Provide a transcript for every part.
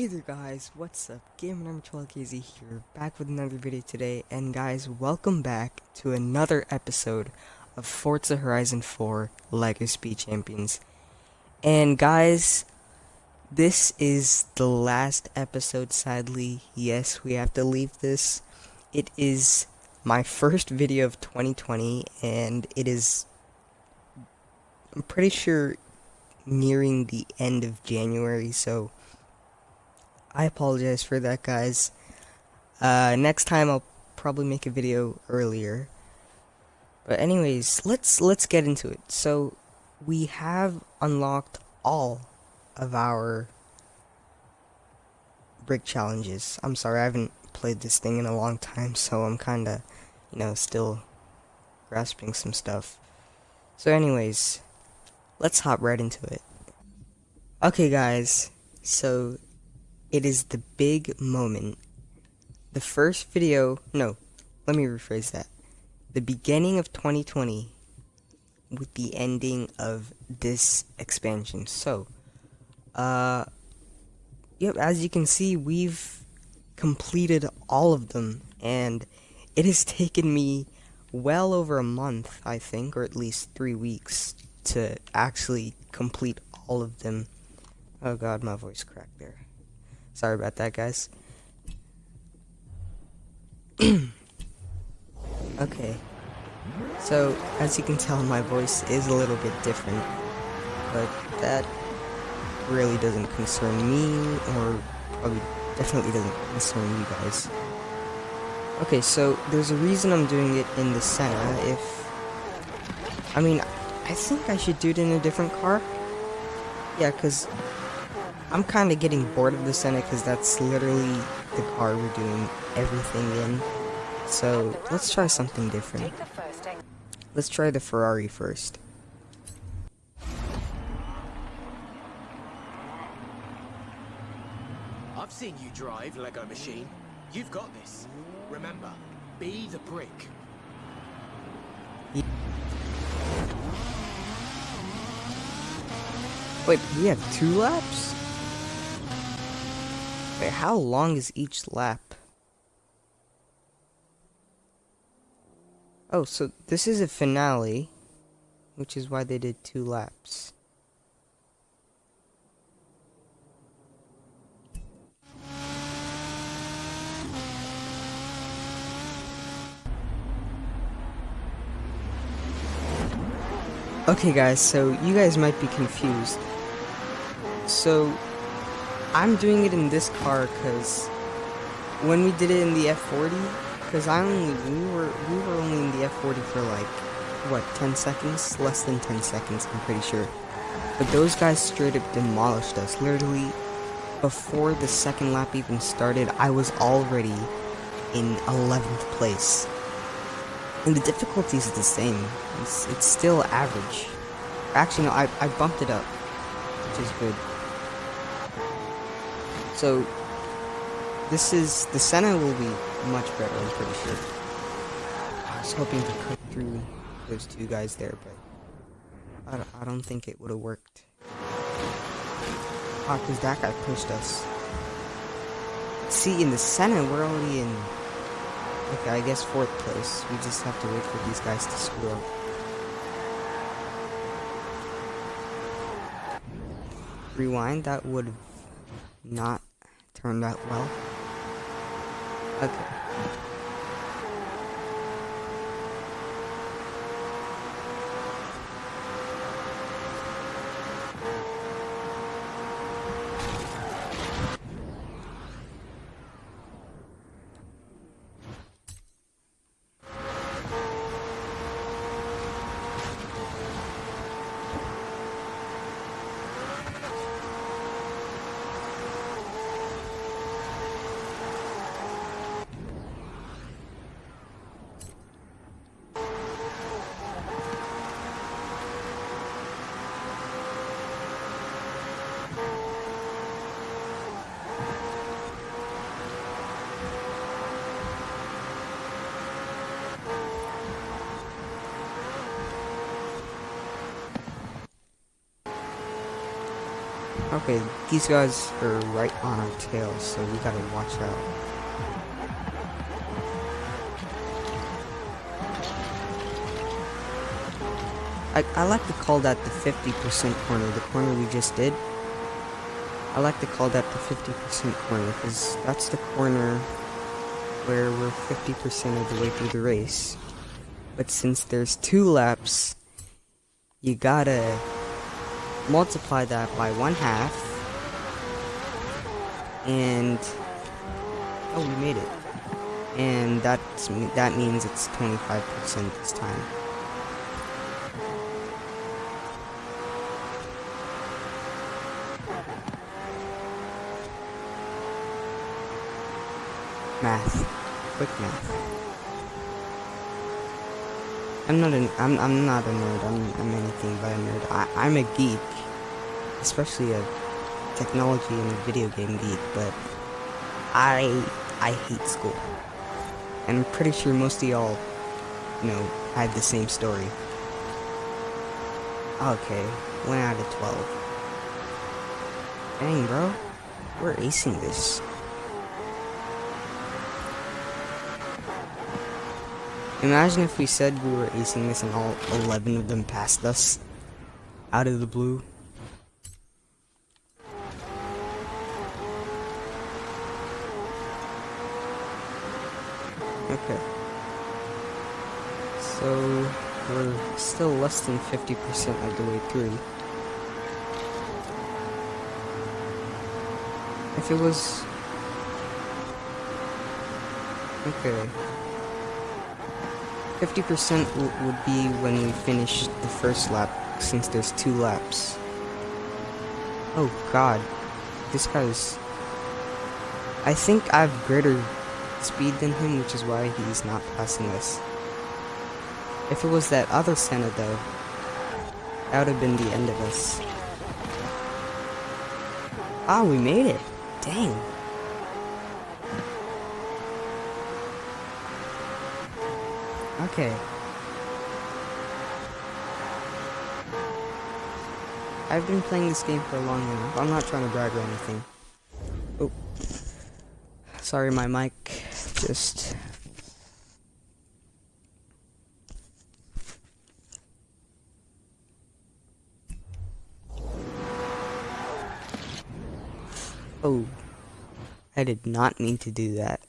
Hey there guys, what's up? Gamer number 12KZ here, back with another video today, and guys, welcome back to another episode of Forza Horizon 4 LEGO Speed Champions. And guys, this is the last episode, sadly. Yes, we have to leave this. It is my first video of 2020, and it is, I'm pretty sure, nearing the end of January, so I apologize for that, guys. Uh, next time I'll probably make a video earlier. But anyways, let's let's get into it. So we have unlocked all of our brick challenges. I'm sorry, I haven't played this thing in a long time, so I'm kind of, you know, still grasping some stuff. So anyways, let's hop right into it. Okay guys, so it is the big moment. The first video, no, let me rephrase that. The beginning of 2020 with the ending of this expansion. So, uh, yep, as you can see, we've completed all of them, and it has taken me well over a month, I think, or at least three weeks to actually complete all of them. Oh god, my voice cracked there. Sorry about that, guys. okay. So, as you can tell, my voice is a little bit different. But that really doesn't concern me, or probably definitely doesn't concern you guys. Okay, so there's a reason I'm doing it in the Senna. If... I mean, I think I should do it in a different car. Yeah, because I'm kind of getting bored of the Senna because that's literally the car we're doing everything in. So let's try something different. Let's try the Ferrari first. I've seen you drive, Lego Machine. You've got this. Remember, be the brick. Wait, we have two laps? Wait, how long is each lap? Oh, so this is a finale, which is why they did two laps. Okay guys, so you guys might be confused. So, I'm doing it in this car because when we did it in the F40, because I only, we were, we were only in the F40 for like, what, 10 seconds? Less than 10 seconds, I'm pretty sure. But those guys straight up demolished us. Literally, before the second lap even started, I was already in 11th place. And the difficulty is the same. It's, it's still average. Actually, no, I, I bumped it up, which is good. So, this is, the Senna will be much better, I'm pretty sure. I was hoping to cut through those two guys there, but I don't, I don't think it would have worked. Ah, because that guy pushed us. See, in the Senna, we're already in I guess fourth place. We just have to wait for these guys to screw up. Rewind, that would not turned out well. Okay. Okay, these guys are right on our tail, so we gotta watch out. I, I like to call that the 50% corner, the corner we just did. I like to call that the 50% corner, because that's the corner where we're 50% of the way through the race. But since there's two laps, you gotta multiply that by one half, and oh, we made it. And that's that means it's 25% this time. Math. Quick math. I'm not an I'm I'm not a nerd. I'm I'm anything but a nerd. I I'm a geek, especially a technology and video game geek. But I I hate school, and I'm pretty sure most of y'all, you know, had the same story. Okay, one out of twelve. Dang, bro, we're acing this. Imagine if we said we were acing this and all 11 of them passed us. Out of the blue. Okay. So, we're still less than 50% of the way through. If it was... Okay. 50% would be when we finish the first lap, since there's two laps. Oh god. This guy's... I think I have greater speed than him, which is why he's not passing us. If it was that other Senna, though, that would have been the end of us. Ah, we made it! Dang. Okay. I've been playing this game for a long enough. I'm not trying to brag or anything. Oh. Sorry, my mic just... Oh. I did not mean to do that.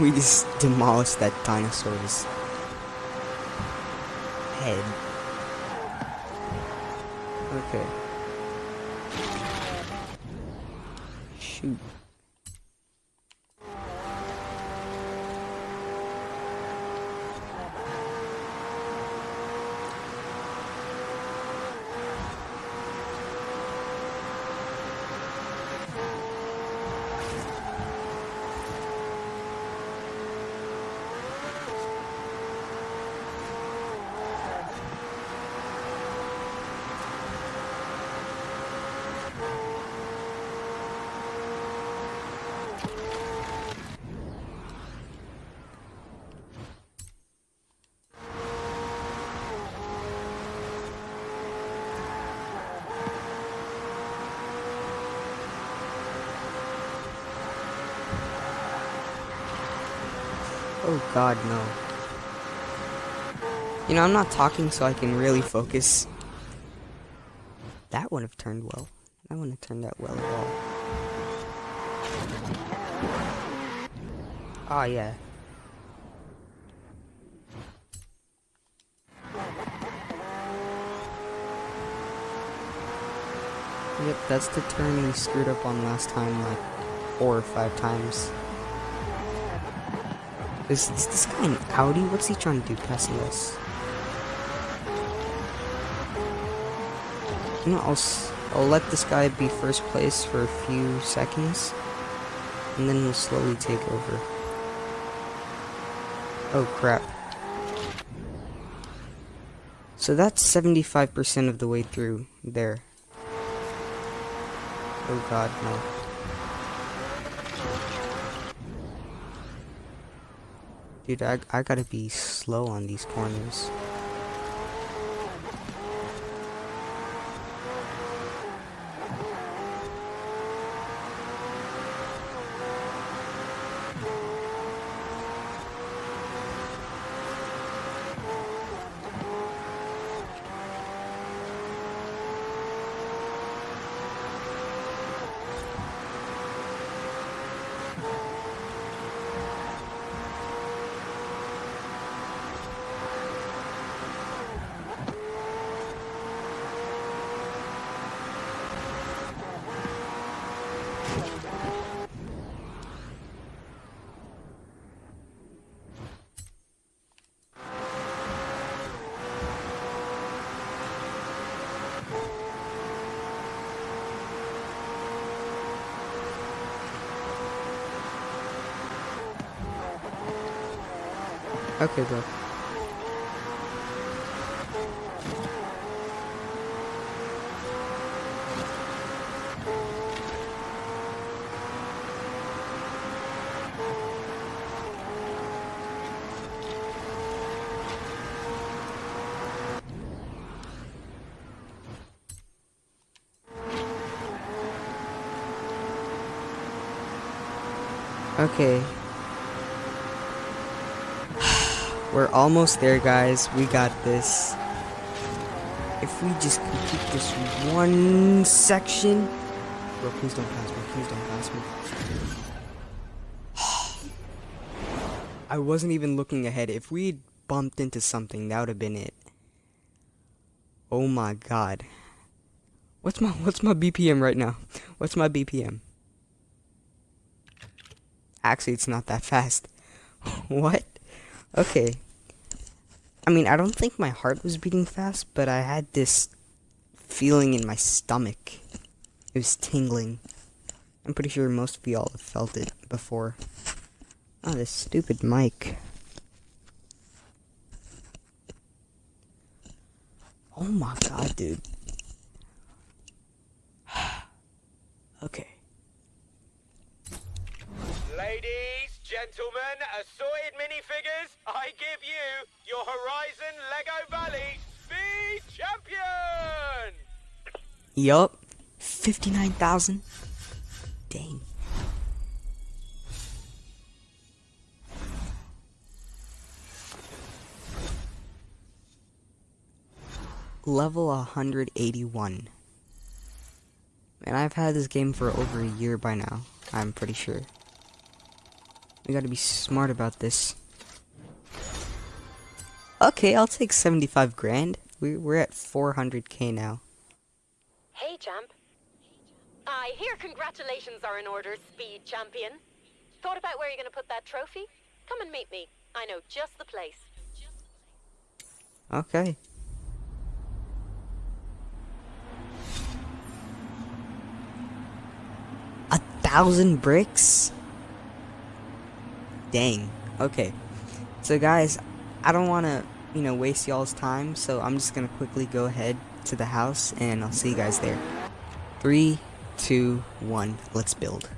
We just demolished that dinosaur's head. Okay. Shoot. Oh god, no. You know, I'm not talking so I can really focus. That wouldn't have turned well. That wouldn't have turned out well at all. Ah, oh, yeah. Yep, that's the turn we screwed up on last time, like, four or five times. Is, is this guy an Audi? What's he trying to do passing us? You know, I'll, I'll let this guy be first place for a few seconds. And then we'll slowly take over. Oh crap. So that's 75% of the way through there. Oh god, no. Dude, I, I gotta be slow on these corners. Okay, bro. Okay. We're almost there, guys. We got this. If we just complete this one section... Bro, please don't pass me. Please don't pass me. I wasn't even looking ahead. If we bumped into something, that would have been it. Oh my god. What's my what's my BPM right now? What's my BPM? Actually, it's not that fast. what? Okay. I mean, I don't think my heart was beating fast, but I had this feeling in my stomach. It was tingling. I'm pretty sure most of y'all have felt it before. Oh, this stupid mic. Oh my god, dude. okay. Ladies, gentlemen, assorted minifigures, I give you your Horizon Lego Valley Speed Champion! Yup. 59,000. Dang. Level 181. And I've had this game for over a year by now. I'm pretty sure. We gotta be smart about this. Okay, I'll take 75 grand. We, we're at 400k now. Hey, champ. I hear congratulations are in order, speed champion. Thought about where you're going to put that trophy? Come and meet me. I know just the place. Okay. A thousand bricks? Dang. Okay. So guys, I don't want to, you know, waste y'all's time, so I'm just going to quickly go ahead to the house and I'll see you guys there. Three, two, one, let's build.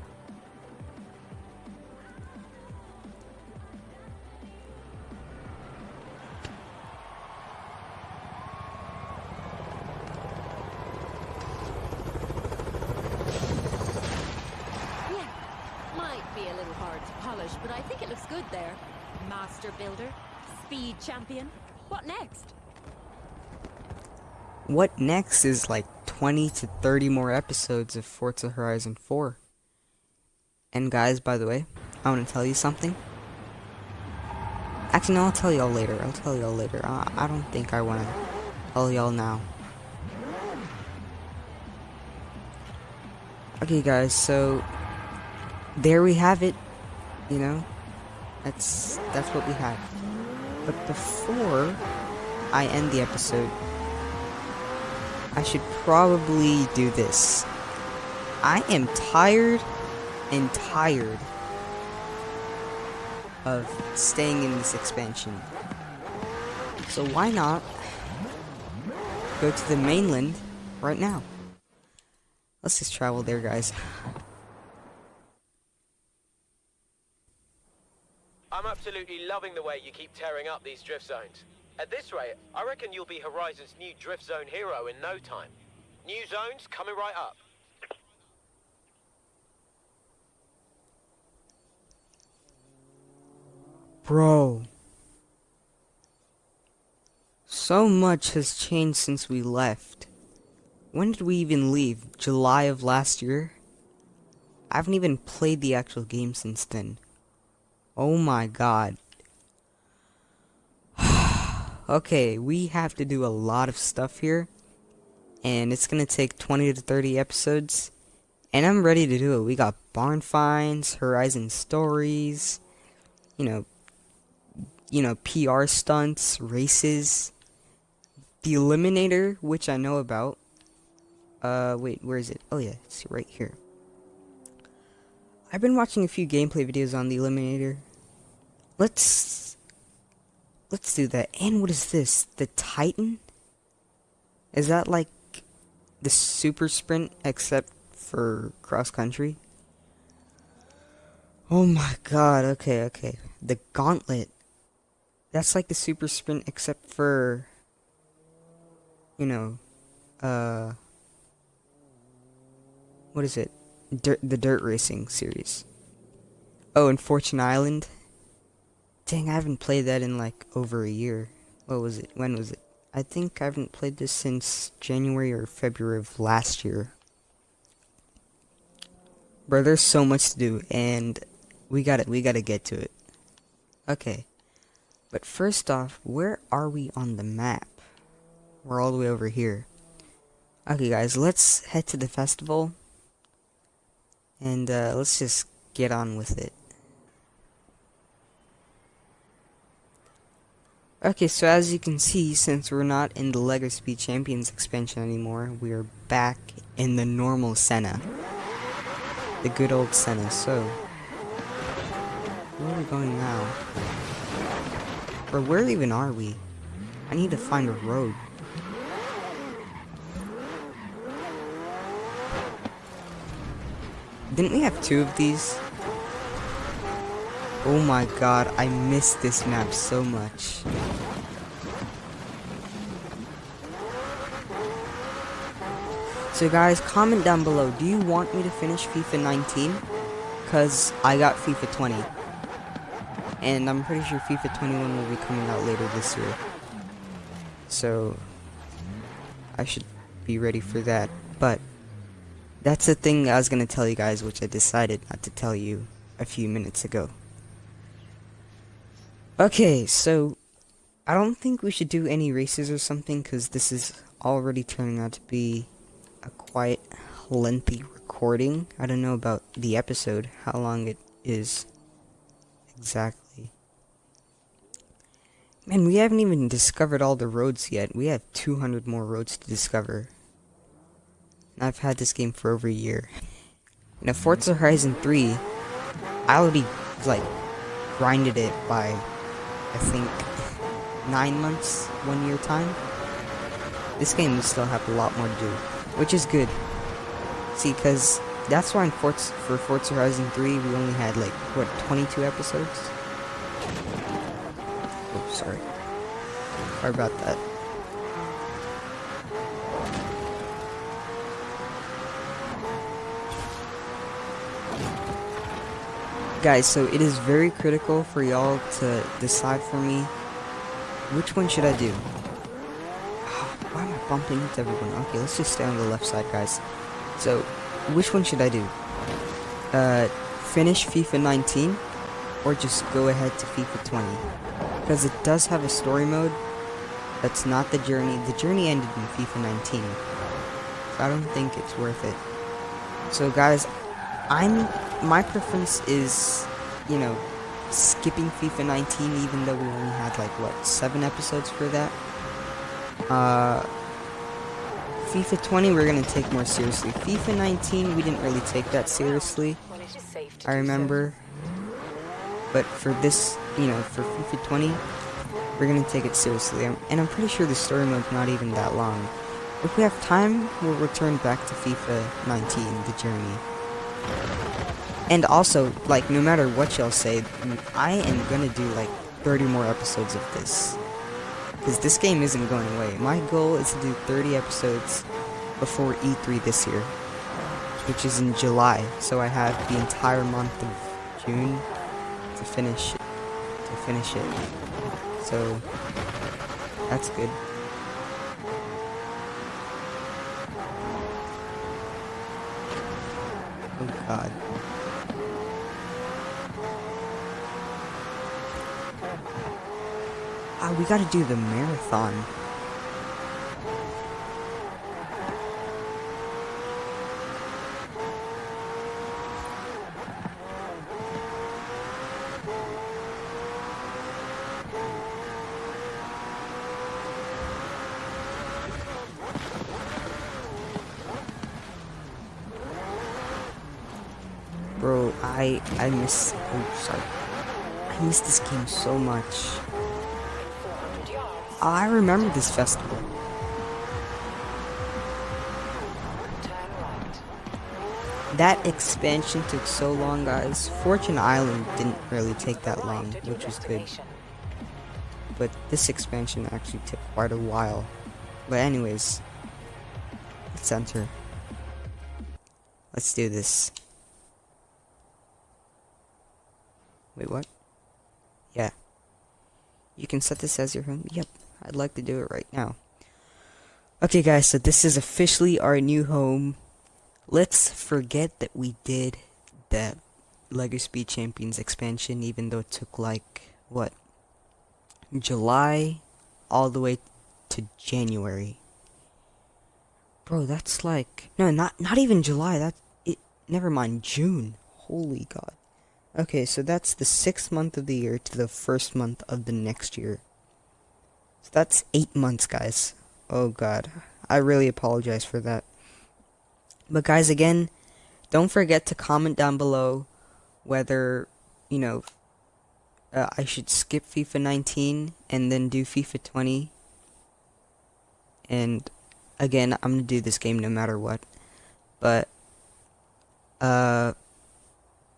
What next is like 20 to 30 more episodes of Forza Horizon 4. And guys, by the way, I want to tell you something. Actually, no, I'll tell y'all later. I'll tell y'all later. I, I don't think I want to tell y'all now. Okay, guys, so there we have it. You know, that's that's what we have. But before I end the episode, I should probably do this. I am tired and tired of staying in this expansion. So why not go to the mainland right now? Let's just travel there, guys. I'm absolutely loving the way you keep tearing up these drift zones. At this rate, I reckon you'll be Horizon's new drift zone hero in no time. New zones coming right up. Bro. So much has changed since we left. When did we even leave? July of last year? I haven't even played the actual game since then. Oh my god. Okay, we have to do a lot of stuff here. And it's gonna take 20 to 30 episodes. And I'm ready to do it. We got barn finds, Horizon stories, you know, you know, PR stunts, races, the Eliminator, which I know about. Uh, wait, where is it? Oh yeah, it's right here. I've been watching a few gameplay videos on the Eliminator. Let's... Let's do that. And what is this? The Titan? Is that like the super sprint except for cross country? Oh my god, okay, okay. The gauntlet. That's like the super sprint except for you know, uh what is it? Dirt, the dirt racing series. Oh, and Fortune Island. Dang, I haven't played that in like over a year. What was it? When was it? I think I haven't played this since January or February of last year. Bro, there's so much to do, and we got it. We gotta get to it. Okay, but first off, where are we on the map? We're all the way over here. Okay, guys, let's head to the festival and uh, let's just get on with it. Okay, so as you can see, since we're not in the Speed Champions expansion anymore, we are back in the normal Senna. The good old Senna, so... Where are we going now? Or where even are we? I need to find a road. Didn't we have two of these? Oh my god, I missed this map so much. So guys, comment down below, do you want me to finish FIFA 19? Because I got FIFA 20. And I'm pretty sure FIFA 21 will be coming out later this year. So, I should be ready for that. But, that's the thing I was going to tell you guys, which I decided not to tell you a few minutes ago. Okay, so I don't think we should do any races or something, because this is already turning out to be a quite lengthy recording. I don't know about the episode, how long it is exactly. Man, we haven't even discovered all the roads yet. We have 200 more roads to discover. I've had this game for over a year. Know, Forza Horizon 3, I already, like, grinded it by, I think, nine months, one year time. This game will still have a lot more to do, which is good. See, because that's why in Forza, for Forza Horizon 3, we only had, like, what, 22 episodes? Oh, sorry. Sorry about that. Guys, so it is very critical for y'all to decide for me which one should I do. Bumping into everyone? Okay, let's just stay on the left side, guys. So, which one should I do? Uh, finish FIFA 19 or just go ahead to FIFA 20? Because it does have a story mode that's not the journey. The journey ended in FIFA 19. So I don't think it's worth it. So guys, I'm my preference is, you know, skipping FIFA 19 even though we only had like what, 7 episodes for that. Uh FIFA 20 we're to take more seriously. FIFA 19 we didn't really take that seriously. I remember. But for this, you know, for FIFA 20 we're to take it seriously. And I'm pretty sure the story mode's not even that long. If we have time, we'll return back to FIFA 19, the journey. And also, like, no matter what y'all say, I am gonna do like 30 more episodes of this. Because this game isn't going away. My goal is to do 30 episodes before E3 this year. Which is in July. So I have the entire month of June to finish to finish it. So that's good. Oh god. Ah, we gotta do the marathon. Bro, I I miss oh sorry. I miss this game so much. I remember this festival. That expansion took so long, guys. Fortune Island didn't really take that long, which was good. But this expansion actually took quite a while. But anyways, let's enter. Let's do this. Wait, what? Yeah. You can set this as your home? Yep. I'd like to do it right now. Okay, guys, so this is officially our new home. Let's forget that we did that LEGO Speed Champions expansion, even though it took like, what? July all the way to January. Bro, that's like, no, not, not even July, that, it, never mind, June. Holy God. Okay, so that's the sixth month of the year to the first month of the next year. So that's eight months, guys. Oh god. I really apologize for that. But guys, again, don't forget to comment down below whether, you know, uh, I should skip FIFA 19 and then do FIFA 20. And again, I'm gonna do this game no matter what. But, uh,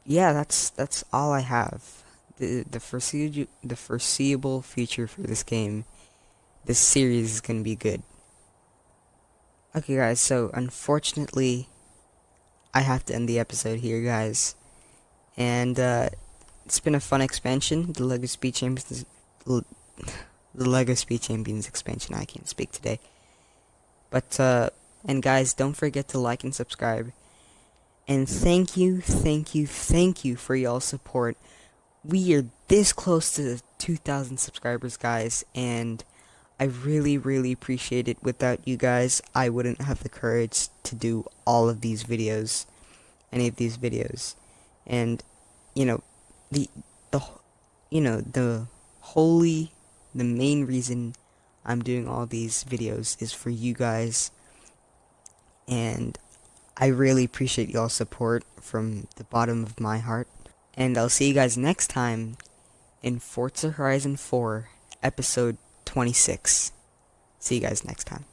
yeah, that's that's all I have. The the foreseeable the foreseeable future for this game, this series is gonna be good. Okay, guys. So unfortunately, I have to end the episode here, guys. And uh, it's been a fun expansion. The Lego Speed Champions, the Lego Speed Champions expansion. I can't speak today. But uh, and guys, don't forget to like and subscribe. And thank you, thank you, thank you for y'all support. We are this close to 2,000 subscribers, guys, and I really, really appreciate it. Without you guys, I wouldn't have the courage to do all of these videos, any of these videos. And, you know, the, the, you know, the holy, the main reason I'm doing all these videos is for you guys. And I really appreciate y'all's support from the bottom of my heart. And I'll see you guys next time in Forza Horizon 4, episode 26. See you guys next time.